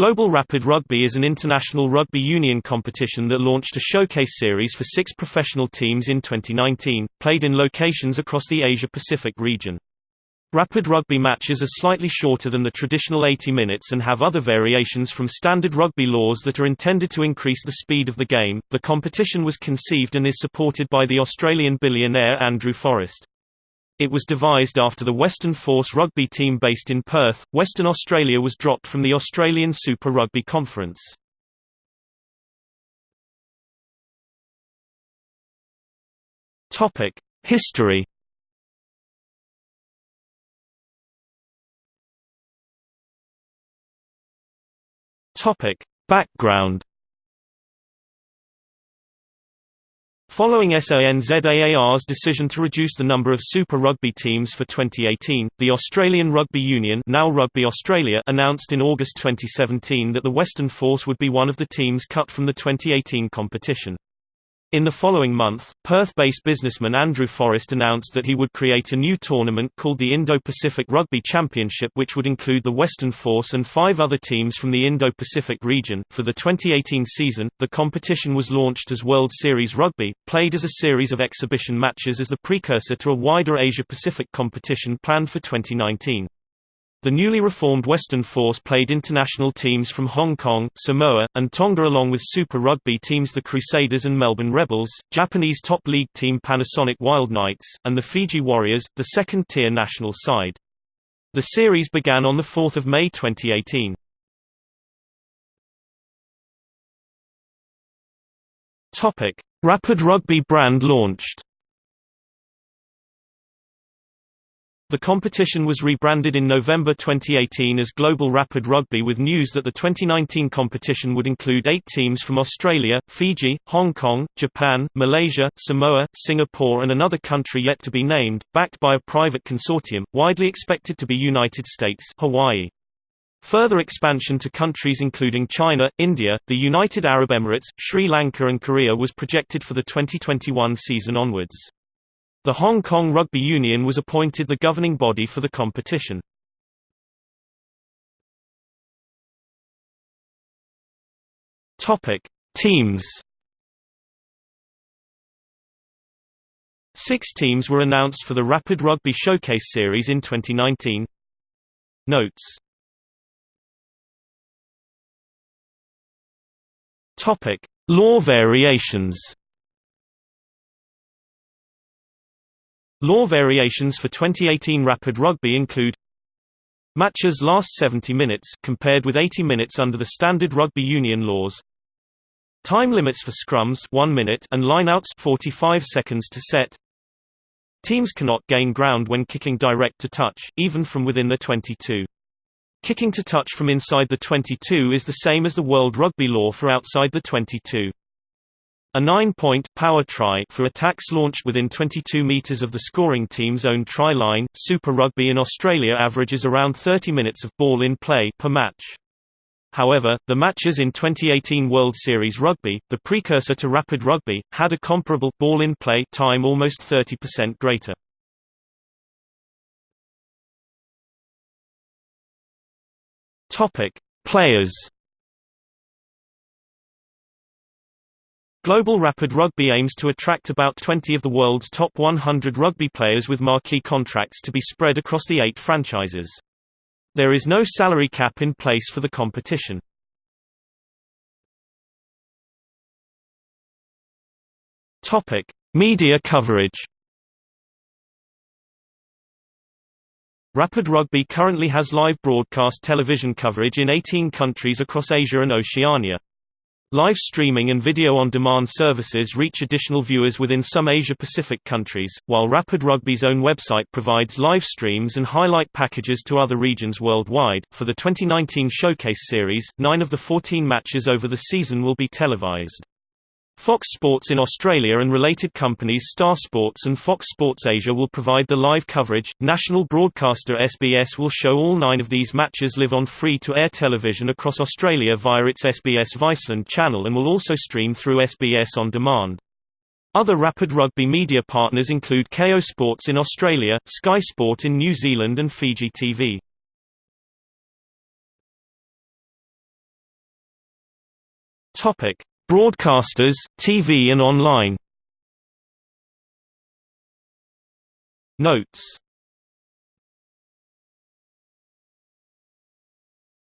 Global Rapid Rugby is an international rugby union competition that launched a showcase series for six professional teams in 2019, played in locations across the Asia-Pacific region. Rapid rugby matches are slightly shorter than the traditional 80 minutes and have other variations from standard rugby laws that are intended to increase the speed of the game. The competition was conceived and is supported by the Australian billionaire Andrew Forrest. It was devised after the Western Force rugby team based in Perth, Western Australia was dropped from the Australian Super Rugby Conference. Topic: History Topic: Background Following SANZAAR's decision to reduce the number of Super Rugby teams for 2018, the Australian Rugby Union now Rugby Australia announced in August 2017 that the Western Force would be one of the teams cut from the 2018 competition. In the following month, Perth-based businessman Andrew Forrest announced that he would create a new tournament called the Indo-Pacific Rugby Championship which would include the Western Force and five other teams from the Indo-Pacific region. For the 2018 season, the competition was launched as World Series Rugby, played as a series of exhibition matches as the precursor to a wider Asia-Pacific competition planned for 2019. The newly reformed Western Force played international teams from Hong Kong, Samoa, and Tonga along with Super Rugby teams the Crusaders and Melbourne Rebels, Japanese top league team Panasonic Wild Knights, and the Fiji Warriors, the second-tier national side. The series began on 4 May 2018. Rapid Rugby brand launched The competition was rebranded in November 2018 as Global Rapid Rugby with news that the 2019 competition would include eight teams from Australia, Fiji, Hong Kong, Japan, Malaysia, Samoa, Singapore and another country yet to be named, backed by a private consortium, widely expected to be United States Hawaii. Further expansion to countries including China, India, the United Arab Emirates, Sri Lanka and Korea was projected for the 2021 season onwards. The Hong Kong Rugby Union was appointed the governing body for the competition. Topic: Teams. Six teams were announced for the Rapid Rugby Showcase Series in 2019. Notes. Topic: Law variations. Law variations for 2018 Rapid Rugby include Matches last 70 minutes compared with 80 minutes under the standard rugby union laws. Time limits for scrums 1 minute and lineouts 45 seconds to set. Teams cannot gain ground when kicking direct to touch, even from within the 22. Kicking to touch from inside the 22 is the same as the World Rugby law for outside the 22. A nine-point power try for attacks launched within 22 meters of the scoring team's own try line. Super Rugby in Australia averages around 30 minutes of ball in play per match. However, the matches in 2018 World Series Rugby, the precursor to Rapid Rugby, had a comparable ball in play time almost 30% greater. Topic: Players Global Rapid Rugby aims to attract about 20 of the world's top 100 rugby players with marquee contracts to be spread across the eight franchises. There is no salary cap in place for the competition. Topic: Media coverage. Rapid Rugby currently has live broadcast television coverage in 18 countries across Asia and Oceania. Live streaming and video-on-demand services reach additional viewers within some Asia-Pacific countries, while Rapid Rugby's own website provides live streams and highlight packages to other regions worldwide. For the 2019 Showcase Series, nine of the 14 matches over the season will be televised. Fox Sports in Australia and related companies Star Sports and Fox Sports Asia will provide the live coverage. National broadcaster SBS will show all nine of these matches live on free-to-air television across Australia via its SBS Viceland channel and will also stream through SBS On Demand. Other Rapid Rugby media partners include Kayo Sports in Australia, Sky Sport in New Zealand and Fiji TV. Topic: Broadcasters, TV and online. Notes.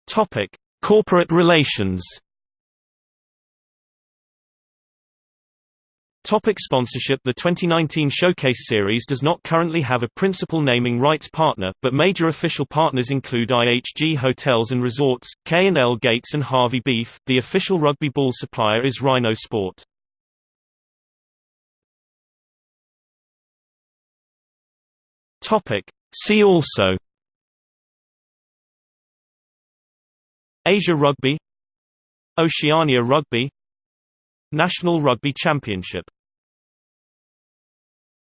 Topic: Corporate relations. Topic sponsorship The 2019 Showcase Series does not currently have a principal naming rights partner, but major official partners include IHG Hotels and Resorts, K&L Gates and Harvey Beef. The official rugby ball supplier is Rhino Sport. Topic. See also Asia Rugby Oceania Rugby National Rugby Championship